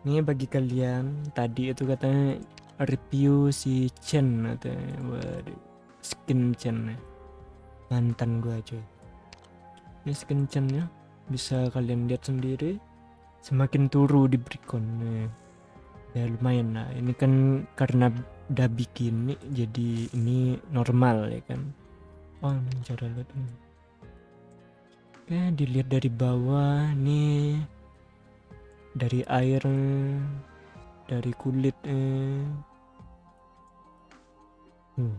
Ini bagi kalian tadi itu katanya review si Chen atau waduh skin Chen ya. mantan gua cuy. Ini skin Chen ya bisa kalian lihat sendiri semakin turu di Bricon nih. Ya lumayan lah. Ini kan karena udah bikin nih jadi ini normal ya kan. Oh ini cara lihat ini. Oke dilihat dari bawah nih dari air dari kulit eh. Hmm.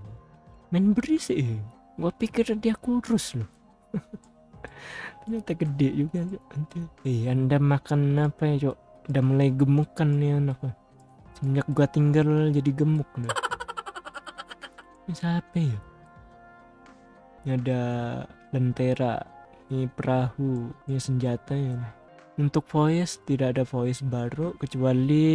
main berisik eh. gua pikir dia kurus loh ternyata gede juga. Nanti. eh anda makan apa ya cok udah mulai gemuk kan nih anak semenjak gua tinggal jadi gemuk nih ini siapa ya ini ada lentera ini perahu ini senjata ya untuk voice tidak ada voice baru kecuali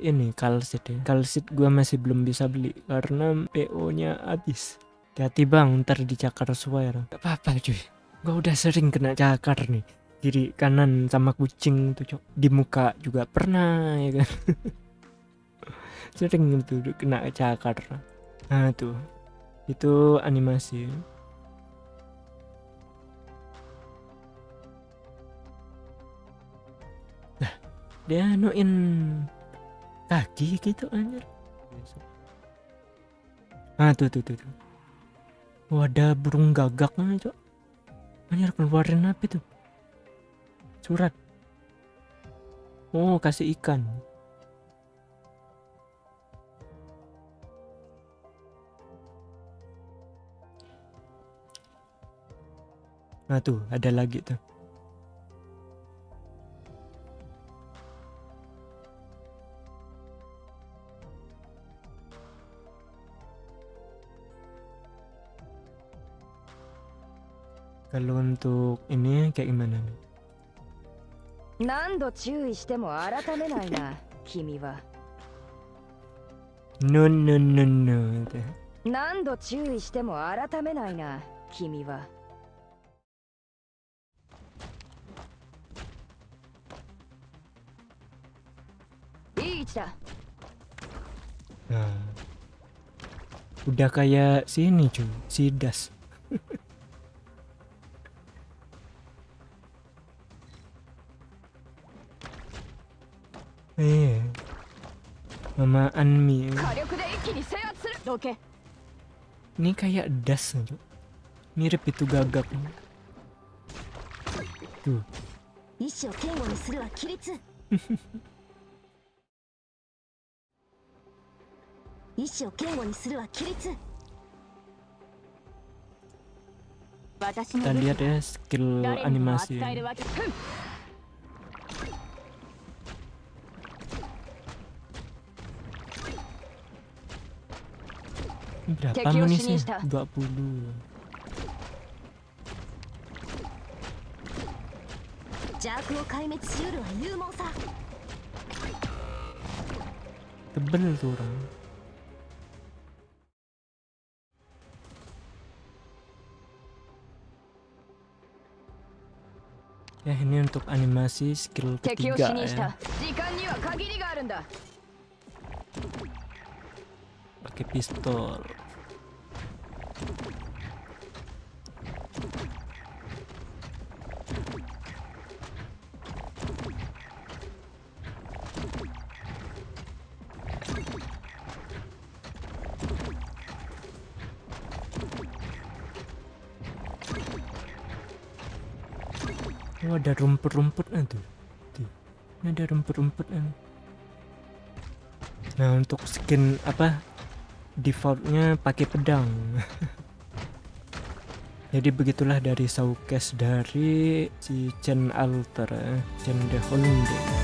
ini kalsit ya. Kalsit gua masih belum bisa beli karena PO nya habis. Hati bang ntar dicakar swear gak apa-apa cuy. Gua udah sering kena cakar nih. Kiri kanan sama kucing tuh cok. Di muka juga pernah ya kan? Sering itu kena cakar. Nah tuh. Itu animasi dia anuin kaki gitu anjir. Ah tuh tuh tuh, tuh. Ada burung gagak mana cok. Anjir keluarin apa tuh surat. Oh kasih ikan. Nah tuh ada lagi tuh Kalau untuk ini kayak gimana nih? 何度注意しても改めないな君は No no no no って何度注意しても改めないな君は いい位置だ Nah. Udah kayak sini cuy, si Das. Iya. ええ Mama Anmi. Ini kayak das Mirip itu gagak. Tuh. Kita lihat ya skill animasi. Ini berapa Kekyo amunisi? Shinista. 20. 邪悪を壊滅しうるは勇猛さ Tebel tuh orang. Ya ini untuk animasi skill 敵を ketiga 死にし ya. Pakai pistol. Oh ada rumput-rumputnya tuh. Tuh. Ini ada rumput-rumputnya. Nah untuk skin apa defaultnya pakai pedang. Jadi begitulah dari showcase dari si Chen Alter, ya, Chen de.